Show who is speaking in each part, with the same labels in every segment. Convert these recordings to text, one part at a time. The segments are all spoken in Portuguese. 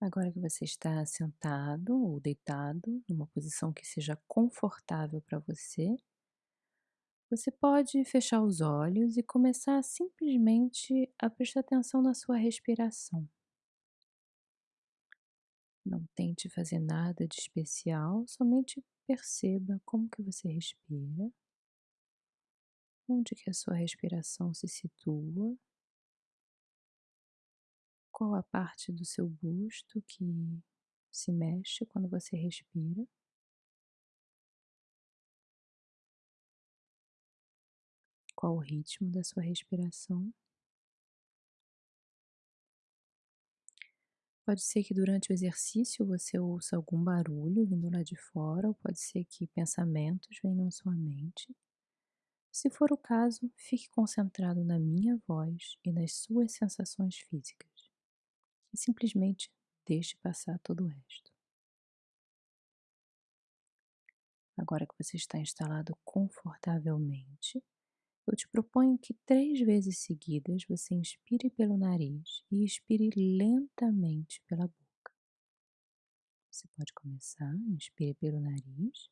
Speaker 1: Agora que você está sentado ou deitado, numa posição que seja confortável para você, você pode fechar os olhos e começar simplesmente a prestar atenção na sua respiração. Não tente fazer nada de especial, somente perceba como que você respira, onde que a sua respiração se situa, qual a parte do seu busto que se mexe quando você respira. Qual o ritmo da sua respiração? Pode ser que durante o exercício você ouça algum barulho vindo lá de fora, ou pode ser que pensamentos venham à sua mente. Se for o caso, fique concentrado na minha voz e nas suas sensações físicas. E simplesmente deixe passar todo o resto. Agora que você está instalado confortavelmente, eu te proponho que três vezes seguidas você inspire pelo nariz e expire lentamente pela boca. Você pode começar, inspire pelo nariz,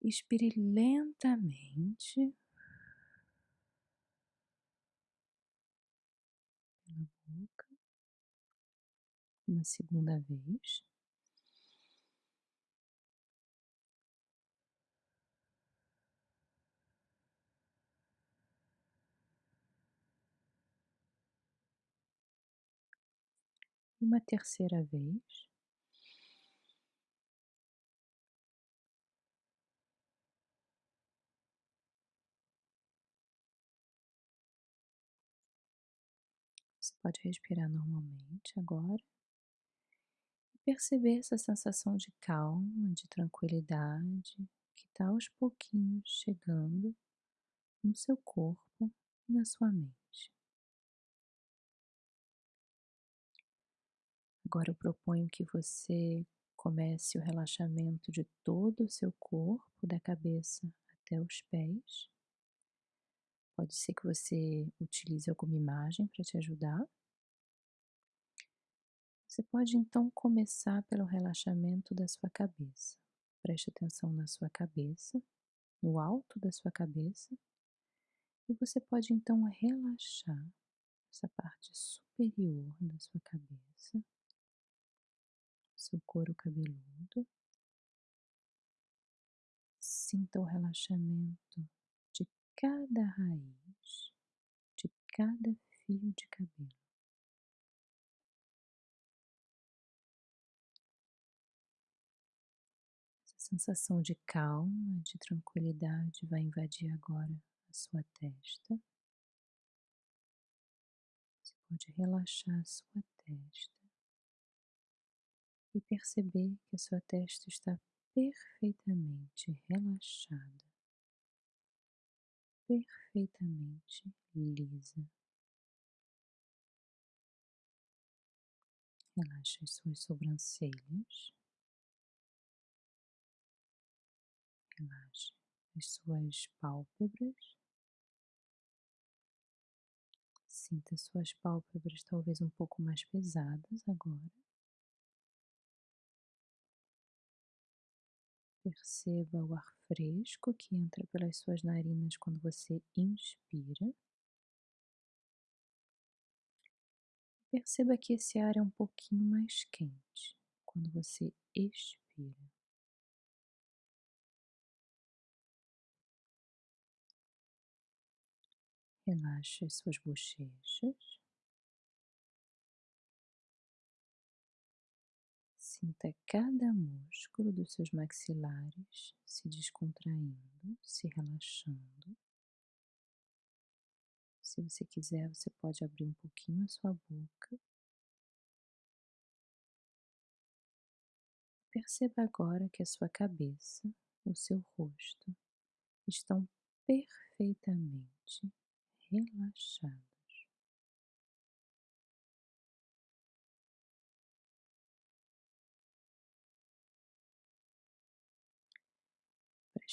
Speaker 1: expire lentamente pela boca, uma segunda vez. uma terceira vez. Pode respirar normalmente agora e perceber essa sensação de calma, de tranquilidade que está aos pouquinhos chegando no seu corpo e na sua mente. Agora eu proponho que você comece o relaxamento de todo o seu corpo, da cabeça até os pés. Pode ser que você utilize alguma imagem para te ajudar. Você pode então começar pelo relaxamento da sua cabeça. Preste atenção na sua cabeça, no alto da sua cabeça, e você pode então relaxar essa parte superior da sua cabeça seu couro cabeludo. Sinta o relaxamento cada raiz, de cada fio de cabelo. Essa sensação de calma, de tranquilidade vai invadir agora a sua testa. Você pode relaxar a sua testa e perceber que a sua testa está perfeitamente relaxada, perfeitamente lisa. Relaxe as suas sobrancelhas, relaxe as suas pálpebras. Sinta suas pálpebras talvez um pouco mais pesadas agora. Perceba o ar fresco que entra pelas suas narinas quando você inspira. Perceba que esse ar é um pouquinho mais quente quando você expira. Relaxe as suas bochechas. Sinta cada músculo dos seus maxilares se descontraindo, se relaxando. Se você quiser, você pode abrir um pouquinho a sua boca. Perceba agora que a sua cabeça, o seu rosto estão perfeitamente relaxados.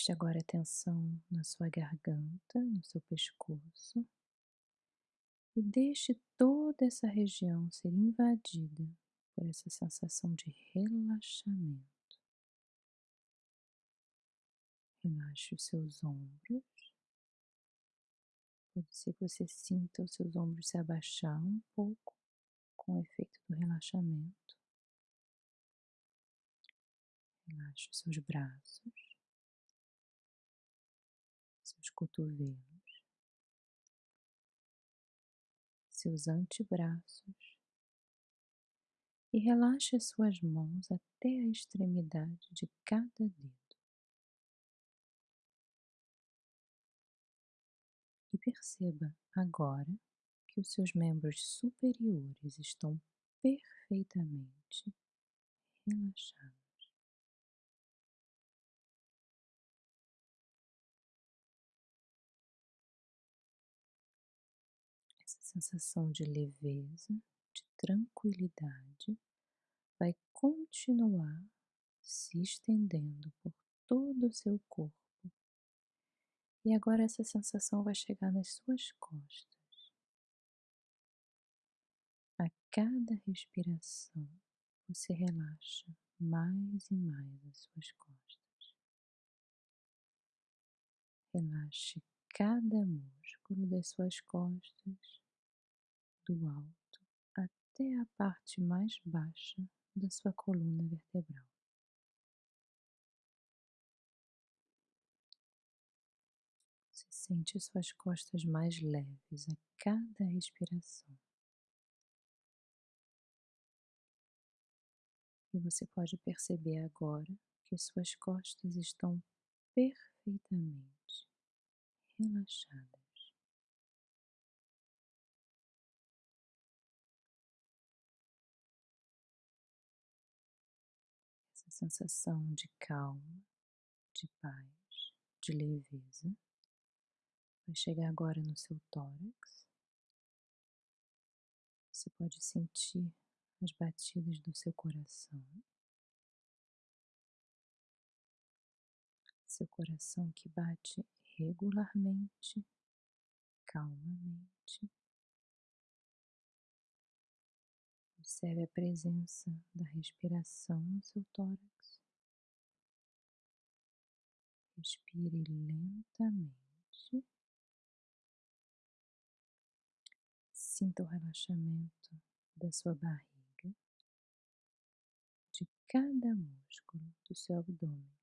Speaker 1: Preste agora atenção na sua garganta, no seu pescoço e deixe toda essa região ser invadida por essa sensação de relaxamento. Relaxe os seus ombros. Pode ser que você sinta os seus ombros se abaixar um pouco com o efeito do relaxamento. Relaxe os seus braços, cotovelos, seus antebraços e relaxe as suas mãos até a extremidade de cada dedo. E perceba agora que os seus membros superiores estão perfeitamente relaxados. Sensação de leveza, de tranquilidade, vai continuar se estendendo por todo o seu corpo e agora essa sensação vai chegar nas suas costas. A cada respiração, você relaxa mais e mais as suas costas. Relaxe cada músculo das suas costas, do alto até a parte mais baixa da sua coluna vertebral. Sente suas costas mais leves a cada respiração. E você pode perceber agora que suas costas estão perfeitamente relaxadas. Sensação de calma, de paz, de leveza vai chegar agora no seu tórax. Você pode sentir as batidas do seu coração. Seu coração que bate regularmente, calmamente. Observe a presença da respiração no seu tórax. Respire lentamente. Sinta o relaxamento da sua barriga, de cada músculo do seu abdômen.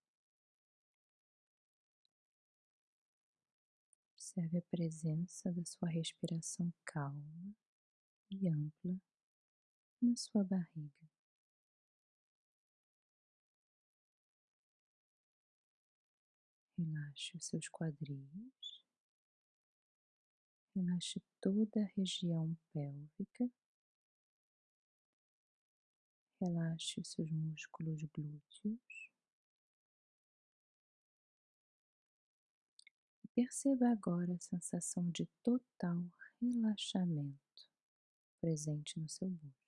Speaker 1: Observe a presença da sua respiração calma e ampla na sua barriga. Relaxe os seus quadris. Relaxe toda a região pélvica. Relaxe os seus músculos glúteos. E perceba agora a sensação de total relaxamento presente no seu busto.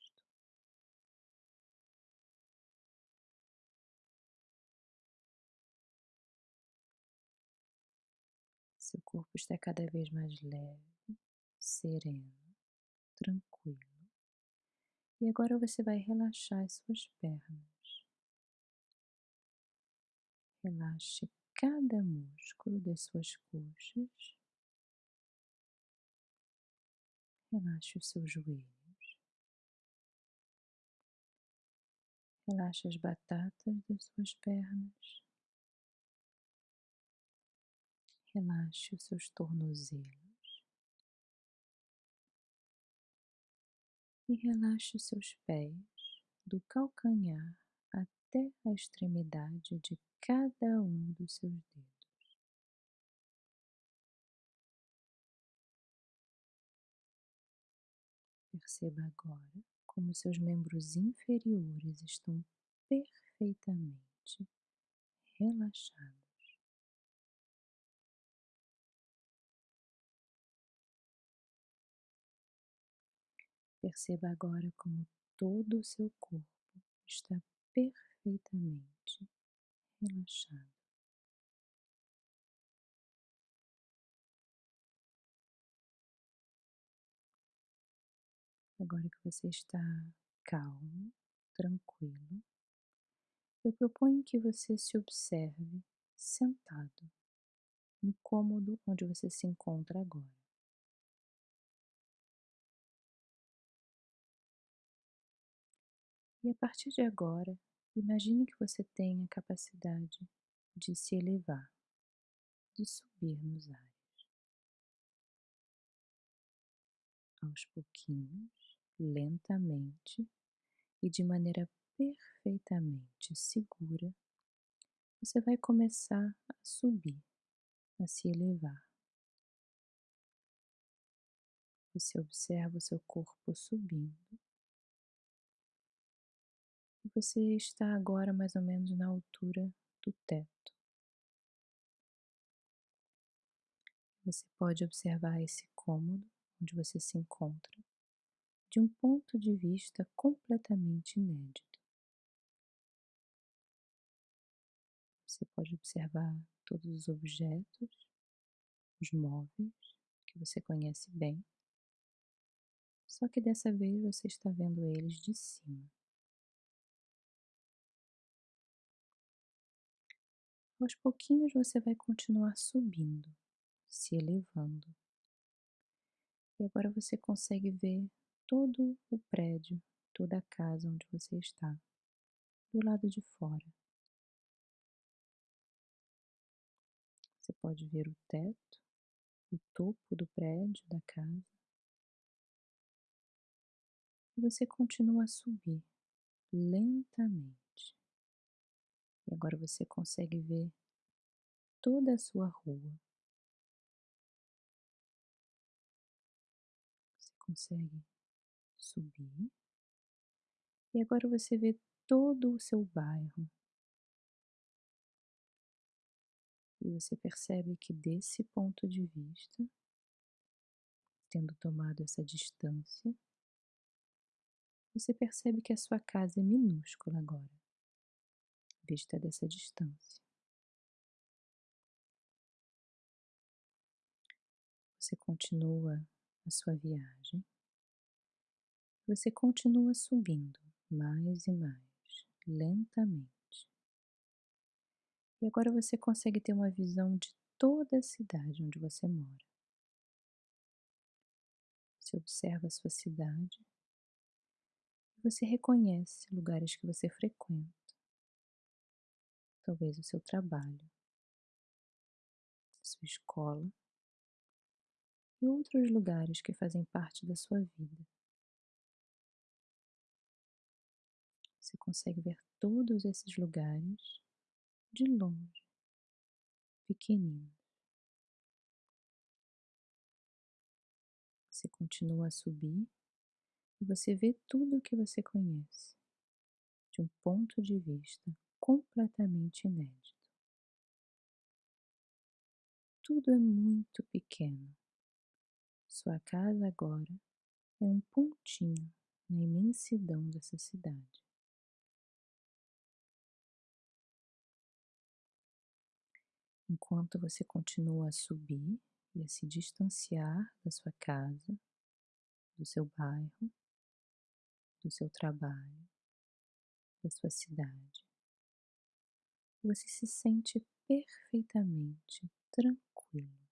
Speaker 1: Seu corpo está cada vez mais leve sereno, tranquilo. E agora você vai relaxar as suas pernas. Relaxe cada músculo das suas coxas. Relaxe os seus joelhos. Relaxe as batatas das suas pernas. Relaxe os seus tornozelos. e relaxe os seus pés do calcanhar até a extremidade de cada um dos seus dedos. Perceba agora como seus membros inferiores estão perfeitamente relaxados. Perceba agora como todo o seu corpo está perfeitamente relaxado. Agora que você está calmo, tranquilo, eu proponho que você se observe sentado no cômodo onde você se encontra agora. E a partir de agora, imagine que você tem a capacidade de se elevar, de subir nos ares. Aos pouquinhos, lentamente e de maneira perfeitamente segura, você vai começar a subir, a se elevar. Você observa o seu corpo subindo. Você está agora mais ou menos na altura do teto. Você pode observar esse cômodo onde você se encontra de um ponto de vista completamente inédito. Você pode observar todos os objetos, os móveis que você conhece bem, só que dessa vez você está vendo eles de cima. Aos pouquinhos você vai continuar subindo, se elevando. E agora você consegue ver todo o prédio, toda a casa onde você está, do lado de fora. Você pode ver o teto, o topo do prédio, da casa. E você continua a subir lentamente. E agora você consegue ver toda a sua rua. Você consegue subir. E agora você vê todo o seu bairro. E você percebe que desse ponto de vista, tendo tomado essa distância, você percebe que a sua casa é minúscula agora, vista dessa distância. Você continua a sua viagem, você continua subindo mais e mais, lentamente. E agora você consegue ter uma visão de toda a cidade onde você mora. Você observa a sua cidade você reconhece lugares que você frequenta. Talvez o seu trabalho, sua escola e outros lugares que fazem parte da sua vida. Você consegue ver todos esses lugares de longe, pequenino. Você continua a subir e você vê tudo o que você conhece de um ponto de vista completamente inédito. Tudo é muito pequeno. Sua casa agora é um pontinho na imensidão dessa cidade. enquanto você continua a subir e a se distanciar da sua casa, do seu bairro, do seu trabalho, da sua cidade. Você se sente perfeitamente tranquilo,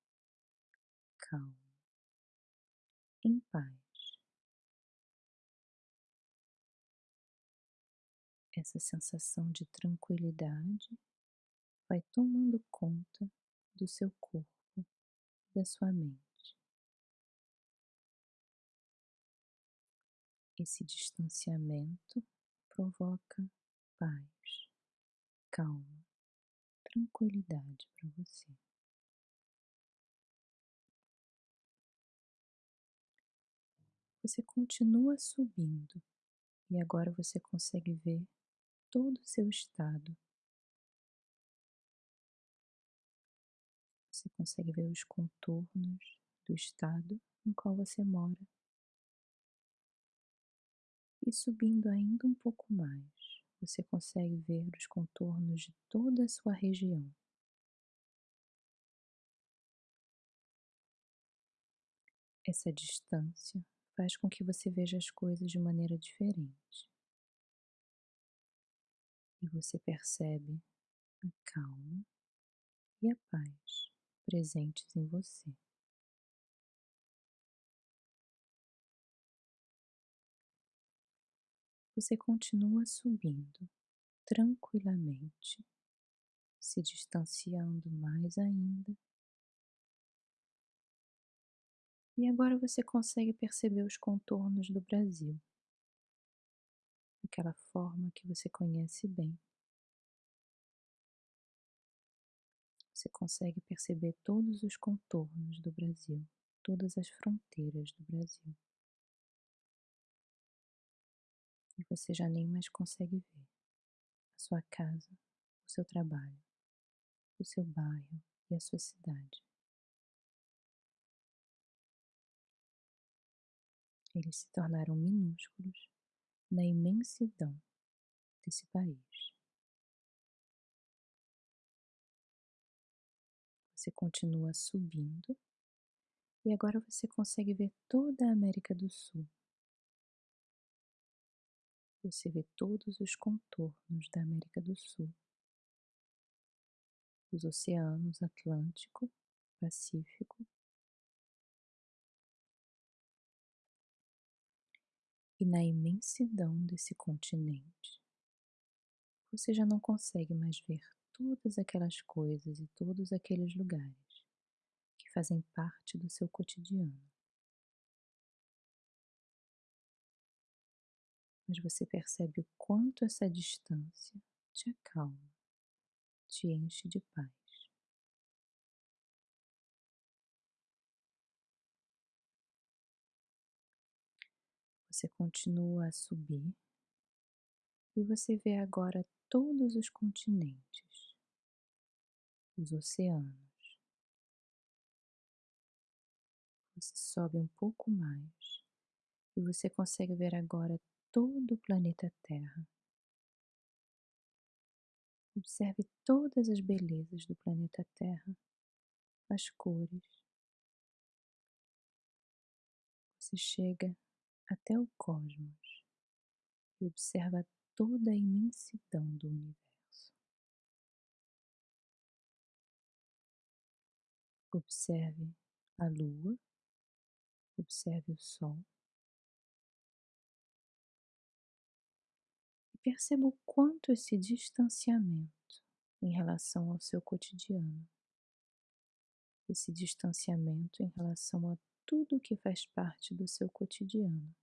Speaker 1: calmo, em paz. Essa sensação de tranquilidade vai tomando conta do seu corpo, da sua mente. Esse distanciamento provoca paz, calma, tranquilidade para você. Você continua subindo e agora você consegue ver todo o seu estado você consegue ver os contornos do estado no qual você mora. E subindo ainda um pouco mais, você consegue ver os contornos de toda a sua região. Essa distância faz com que você veja as coisas de maneira diferente. E você percebe a calma e a paz presentes em você. Você continua subindo tranquilamente, se distanciando mais ainda. E agora você consegue perceber os contornos do Brasil, daquela forma que você conhece bem. Você consegue perceber todos os contornos do Brasil, todas as fronteiras do Brasil. Você já nem mais consegue ver a sua casa, o seu trabalho, o seu bairro e a sua cidade. Eles se tornaram minúsculos na imensidão desse país. Você continua subindo e agora você consegue ver toda a América do Sul você vê todos os contornos da América do Sul, os oceanos Atlântico, Pacífico e na imensidão desse continente, você já não consegue mais ver todas aquelas coisas e todos aqueles lugares que fazem parte do seu cotidiano. Mas você percebe o quanto essa distância te acalma, te enche de paz. Você continua a subir e você vê agora todos os continentes, os oceanos. Você sobe um pouco mais e você consegue ver agora todo o planeta Terra. Observe todas as belezas do planeta Terra, as cores. Você chega até o cosmos e observa toda a imensidão do universo. Observe a Lua, observe o Sol, perceba o quanto esse distanciamento em relação ao seu cotidiano, esse distanciamento em relação a tudo que faz parte do seu cotidiano,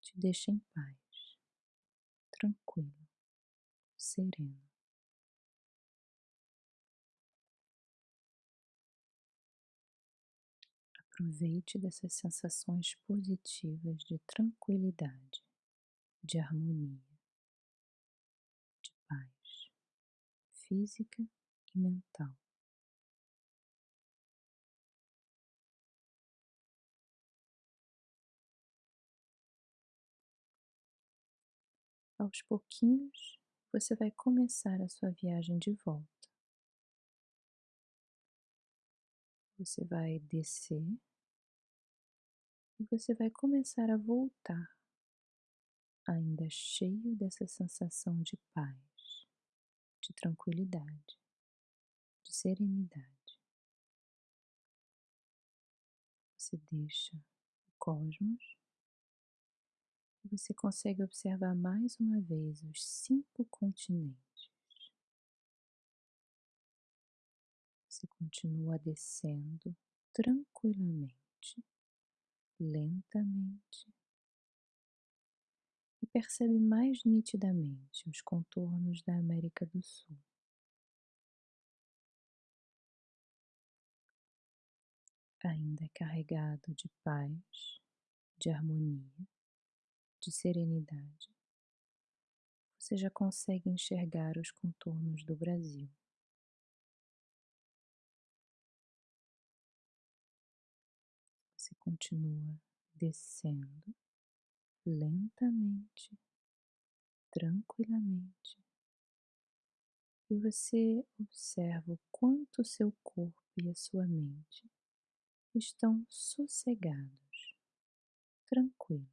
Speaker 1: te deixa em paz, tranquilo, sereno. Aproveite dessas sensações positivas de tranquilidade, de harmonia física e mental. Aos pouquinhos, você vai começar a sua viagem de volta. Você vai descer e você vai começar a voltar, ainda cheio dessa sensação de paz de tranquilidade, de serenidade. Você deixa o cosmos e você consegue observar mais uma vez os cinco continentes. Você continua descendo tranquilamente, lentamente percebe mais nitidamente os contornos da América do Sul. Ainda carregado de paz, de harmonia, de serenidade, você já consegue enxergar os contornos do Brasil. Você continua descendo lentamente, tranquilamente, e você observa o quanto seu corpo e a sua mente estão sossegados, tranquilos.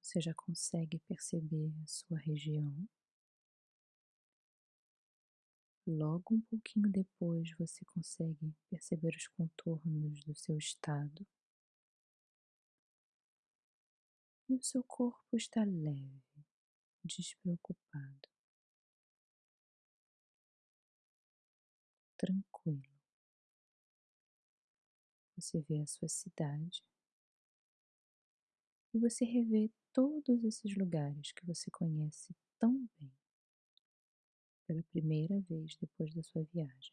Speaker 1: Você já consegue perceber a sua região. Logo um pouquinho depois você consegue perceber os contornos do seu estado. E o seu corpo está leve, despreocupado, tranquilo. Você vê a sua cidade e você revê todos esses lugares que você conhece tão bem pela primeira vez depois da sua viagem.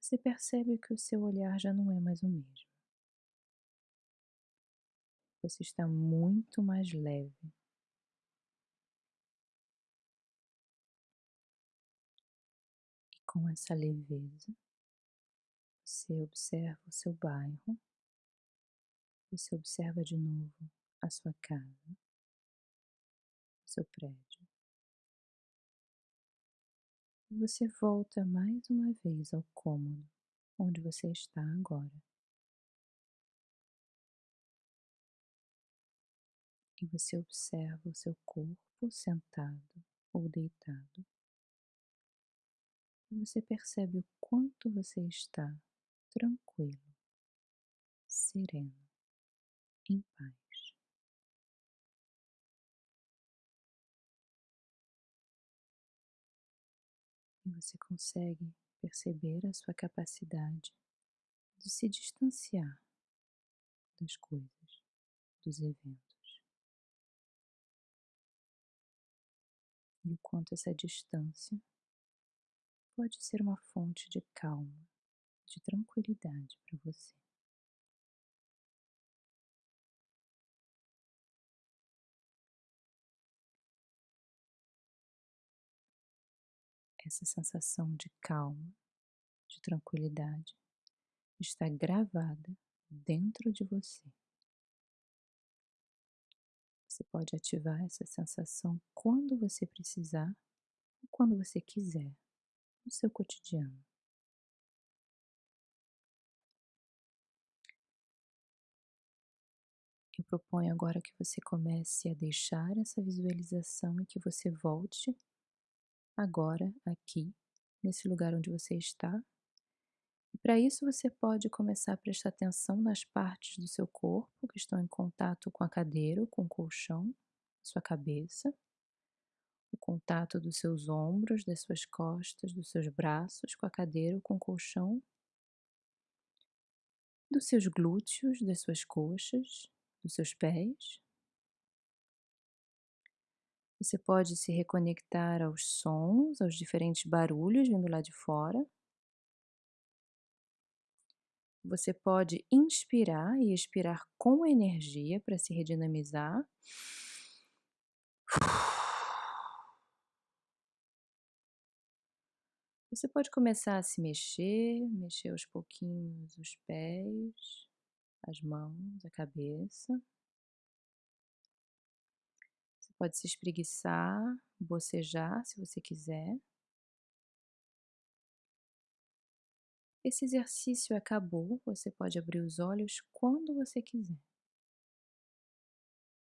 Speaker 1: Você percebe que o seu olhar já não é mais o mesmo. Você está muito mais leve. E com essa leveza, você observa o seu bairro, você observa de novo a sua casa, seu prédio. E você volta mais uma vez ao cômodo onde você está agora. E você observa o seu corpo sentado ou deitado. E você percebe o quanto você está tranquilo, sereno, em paz. E você consegue perceber a sua capacidade de se distanciar das coisas, dos eventos. E o quanto essa distância pode ser uma fonte de calma, de tranquilidade para você. Essa sensação de calma, de tranquilidade está gravada dentro de você. Você pode ativar essa sensação quando você precisar ou quando você quiser no seu cotidiano. Eu proponho agora que você comece a deixar essa visualização e que você volte agora, aqui, nesse lugar onde você está. E para isso você pode começar a prestar atenção nas partes do seu corpo que estão em contato com a cadeira, com o colchão, sua cabeça, o contato dos seus ombros, das suas costas, dos seus braços com a cadeira, com o colchão, dos seus glúteos, das suas coxas, dos seus pés, você pode se reconectar aos sons, aos diferentes barulhos vindo lá de fora. Você pode inspirar e expirar com energia para se redinamizar. Você pode começar a se mexer, mexer aos pouquinhos os pés, as mãos, a cabeça. Pode se espreguiçar, bocejar se você quiser. Esse exercício acabou, você pode abrir os olhos quando você quiser.